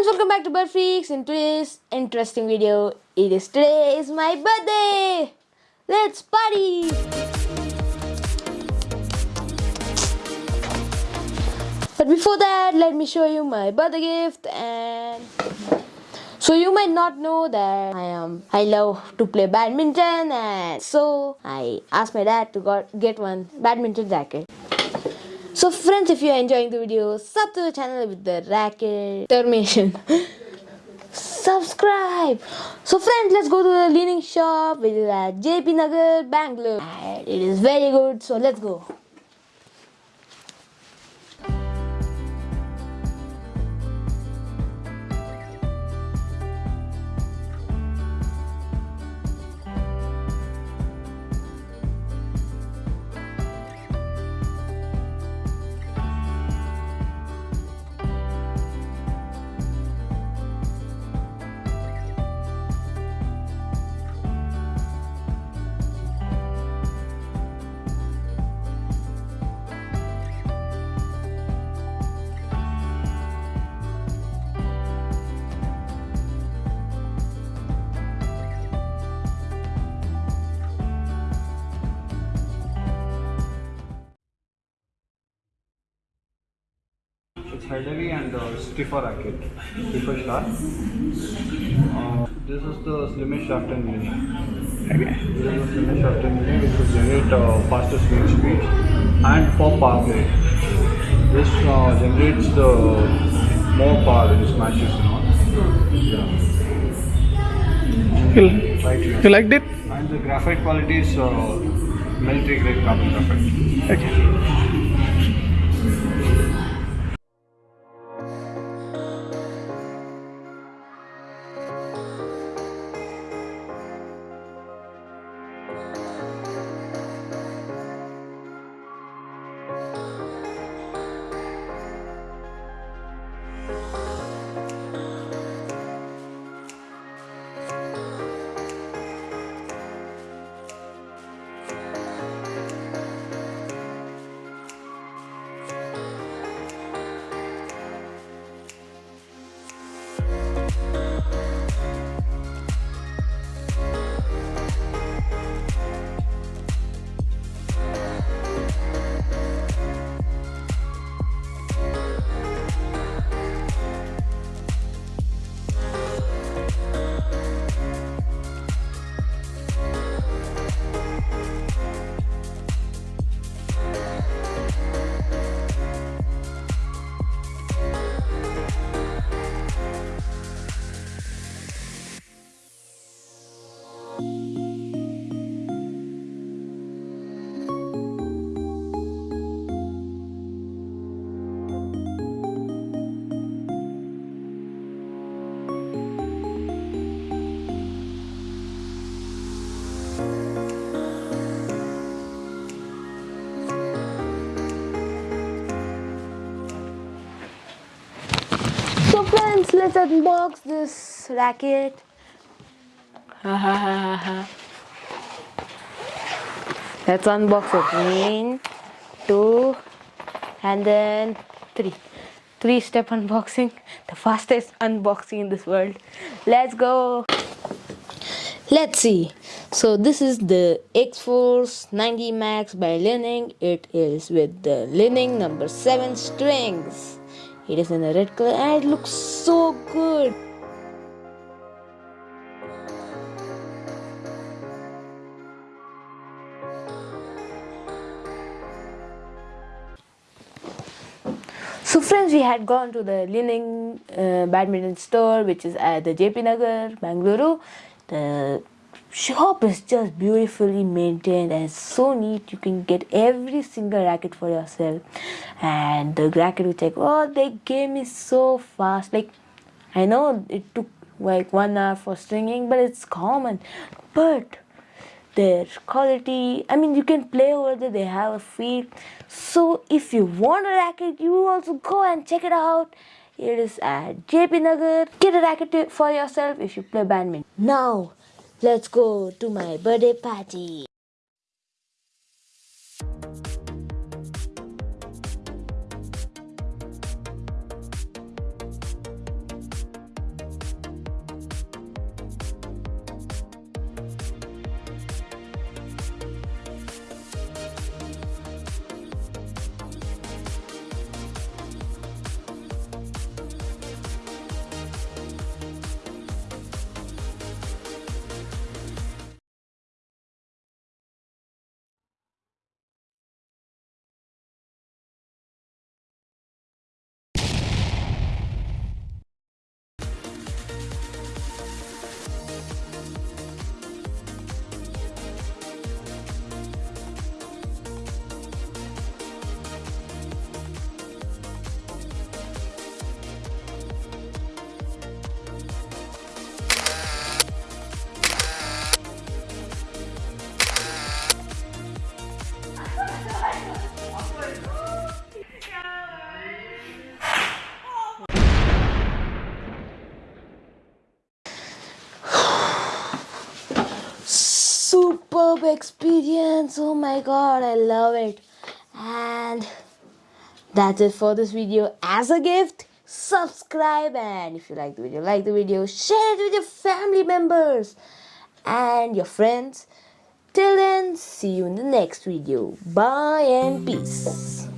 friends, welcome back to Bird Freaks. In today's interesting video, it is today is my birthday. Let's party! But before that, let me show you my birthday gift and so you might not know that I am I love to play badminton and so I asked my dad to got, get one badminton racket. So friends, if you are enjoying the video, sub to the channel with the racket termination. Subscribe! So friends, let's go to the Li-Ning shop which is at JP Nagar, Bangalore. It is very good, so let's go. Heavy and uh, stiffer racket. Stiffer shaft. Uh, this is the slimmest shaft and mini. Okay. This is the slimmest shaft and mini which will generate uh, faster swing speed and for power play. This uh, generates the more power in smashes and all. Yeah. You, Right here. you liked it? And the graphite quality is uh, military grade carbon graphite. Okay. Oh. Let's unbox this racket. let's unbox it. One, two, and then three. Three step unboxing. The fastest unboxing in this world. Let's go. Let's see. So this is the Axforce 90 Max by Li-Ning. It is with the Li-Ning number 7 strings. It is in a red color and it looks so good. So friends, we had gone to the Li-Ning uh, badminton store which is at the JP Nagar, Bangalore. The shop is just beautifully maintained and so neat. You can get every single racket for yourself. And the racket which I oh they gave me so fast. Like I know it took like one hour for stringing but it's common. But their quality i mean you can play over there. They have a field so if you want a racket you also go and check it out. It is at jp nagar. Get a racket for yourself if you play badminton. Now let's go to my birthday party experience. Oh my god, I love it. And that's it for this video. As a gift, subscribe and if you like the video, like the video, share it with your family members and your friends. Till then, see you in the next video. Bye and peace.